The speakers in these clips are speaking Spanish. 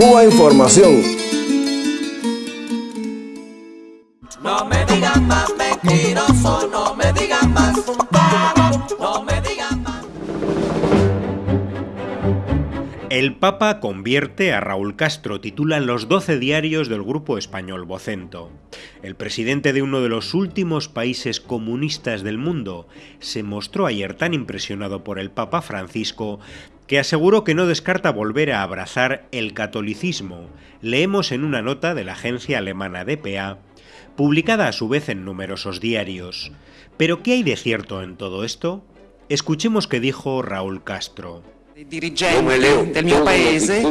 Cuba Información. No me digan más mentiroso, no me digan más no me digan más. El Papa convierte a Raúl Castro, titulan los 12 diarios del grupo español Vocento. El presidente de uno de los últimos países comunistas del mundo se mostró ayer tan impresionado por el Papa Francisco que aseguró que no descarta volver a abrazar el catolicismo. Leemos en una nota de la agencia alemana DPA, publicada a su vez en numerosos diarios. Pero ¿qué hay de cierto en todo esto? Escuchemos qué dijo Raúl Castro. dirigenti del mio paese,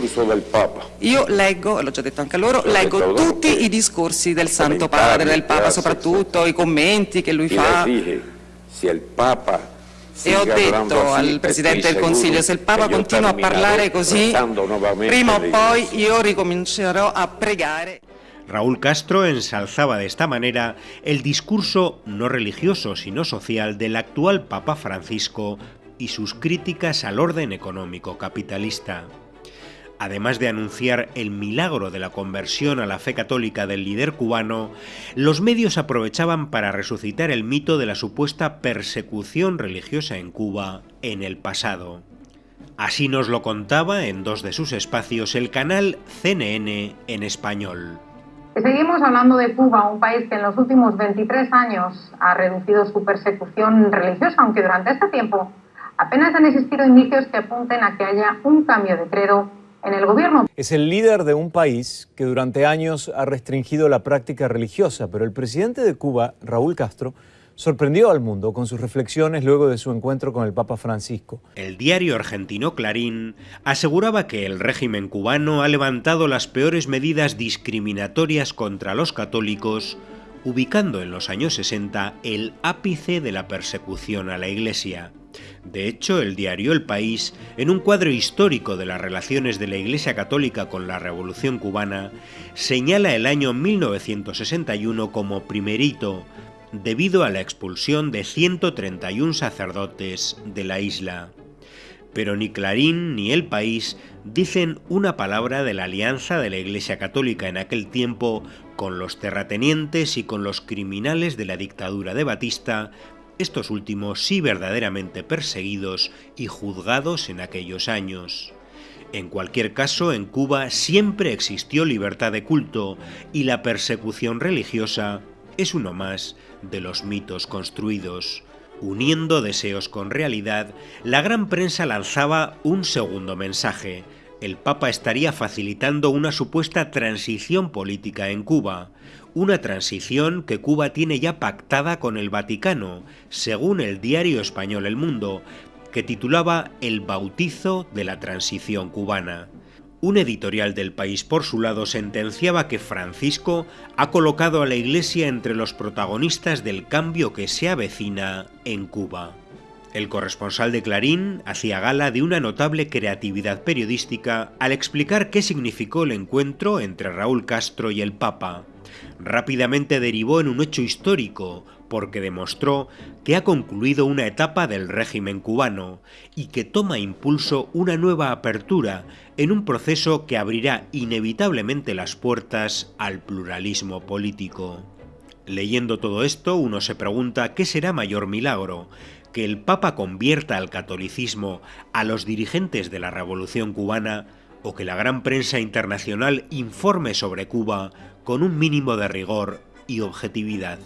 io leggo, l'ho già detto anche a loro, leggo tutti i discorsi del Santo Padre, del Papa soprattutto, i commenti che lui fa. Se il Papa e ho detto al Presidente del Consiglio, se il Papa continua a parlare così, prima o poi io ricomincerò a pregare. Raúl Castro ensalzaba de esta manera el discurso no religioso sino social del actual Papa Francisco y sus críticas al orden económico capitalista. Además de anunciar el milagro de la conversión a la fe católica del líder cubano, los medios aprovechaban para resucitar el mito de la supuesta persecución religiosa en Cuba en el pasado. Así nos lo contaba en dos de sus espacios el canal CNN en español. Seguimos hablando de Cuba, un país que en los últimos 23 años ha reducido su persecución religiosa, aunque durante este tiempo apenas han existido indicios que apunten a que haya un cambio de credo en el gobierno. Es el líder de un país que durante años ha restringido la práctica religiosa, pero el presidente de Cuba, Raúl Castro, sorprendió al mundo con sus reflexiones luego de su encuentro con el Papa Francisco. El diario argentino Clarín aseguraba que el régimen cubano ha levantado las peores medidas discriminatorias contra los católicos, ubicando en los años 60 el ápice de la persecución a la Iglesia. De hecho, el diario El País, en un cuadro histórico de las relaciones de la Iglesia Católica con la Revolución cubana, señala el año 1961 como primerito, debido a la expulsión de 131 sacerdotes de la isla. Pero ni Clarín ni El País dicen una palabra de la alianza de la Iglesia Católica en aquel tiempo con los terratenientes y con los criminales de la dictadura de Batista estos últimos sí verdaderamente perseguidos y juzgados en aquellos años. En cualquier caso, en Cuba siempre existió libertad de culto y la persecución religiosa es uno más de los mitos construidos. Uniendo deseos con realidad, la gran prensa lanzaba un segundo mensaje. El Papa estaría facilitando una supuesta transición política en Cuba, una transición que Cuba tiene ya pactada con el Vaticano, según el diario español El Mundo, que titulaba El bautizo de la transición cubana. Un editorial del país por su lado sentenciaba que Francisco ha colocado a la Iglesia entre los protagonistas del cambio que se avecina en Cuba. El corresponsal de Clarín hacía gala de una notable creatividad periodística al explicar qué significó el encuentro entre Raúl Castro y el Papa rápidamente derivó en un hecho histórico, porque demostró que ha concluido una etapa del régimen cubano y que toma impulso una nueva apertura en un proceso que abrirá inevitablemente las puertas al pluralismo político. Leyendo todo esto, uno se pregunta qué será mayor milagro, que el Papa convierta al catolicismo a los dirigentes de la Revolución cubana o que la gran prensa internacional informe sobre Cuba con un mínimo de rigor y objetividad.